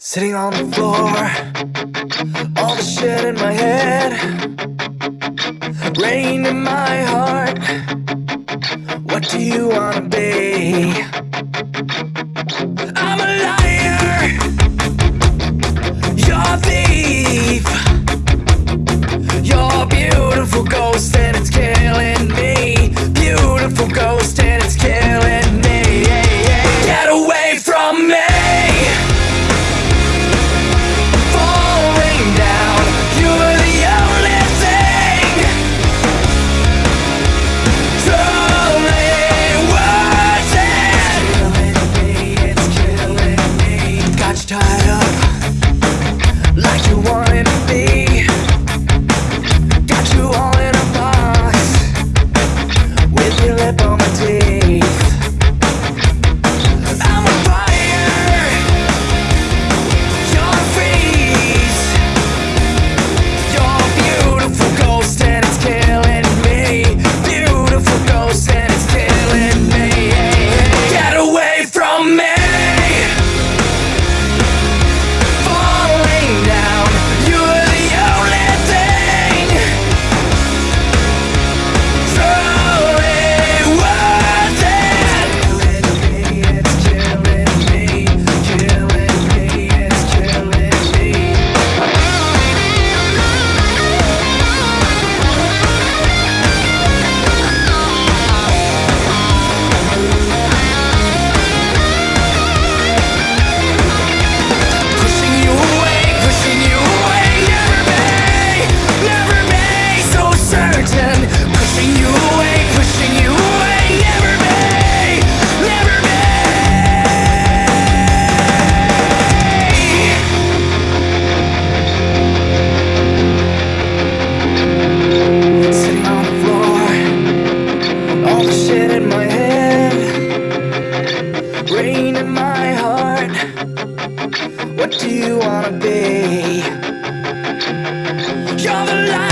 Sitting on the floor, all the shit in my head, rain in my heart. What do you wanna be? I'm a liar, you're a thief, you're a beautiful ghost and it's killing me. Beautiful ghost and it's killing What do you wanna be? You're the light.